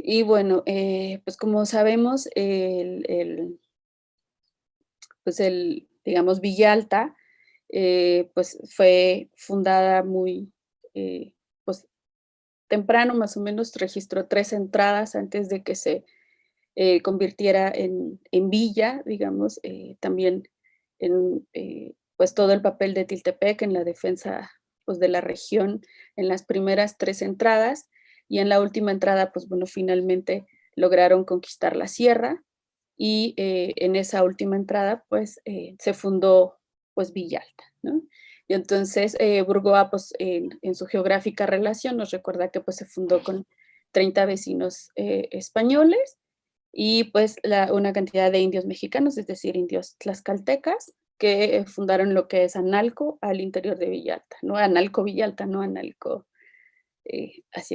Y bueno, eh, pues como sabemos, el, pues el, digamos, Villalta, eh, pues fue fundada muy, eh, pues temprano, más o menos registró tres entradas antes de que se convirtiera en, en, villa, digamos, también en pues todo el papel de Tiltepec en la defensa pues, de la región en las primeras tres entradas, y en la última entrada, pues bueno, finalmente lograron conquistar la sierra y eh, en esa última entrada, pues eh, se fundó pues Villalta, ¿no? Y entonces eh, Burgoa, pues en, su geográfica relación nos recuerda que pues se fundó con 30 vecinos españoles y pues la, una cantidad de indios mexicanos, es decir, indios tlaxcaltecas, que fundaron lo que es Analco al interior de Villalta, ¿no? Analco Villalta, no Analco eh, así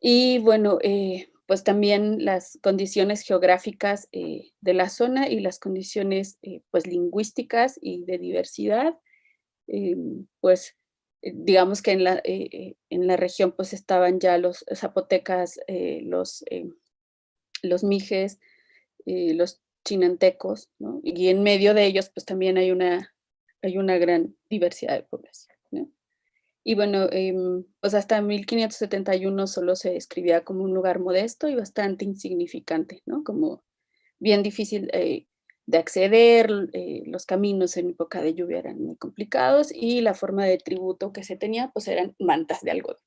y bueno, eh, pues también las condiciones geográficas eh, de la zona y las condiciones eh, pues lingüísticas y de diversidad, pues digamos que en la, en la región pues estaban ya los zapotecas, los, los mijes, los chinantecos, y en medio de ellos pues también hay una, hay una gran diversidad de población. Y bueno, em, pues hasta 1571 solo se describía como un lugar modesto y bastante insignificante, ¿no? Como bien difícil eh, de acceder, eh, los caminos en época de lluvia eran muy complicados y la forma de tributo que se tenía pues eran mantas de algodón.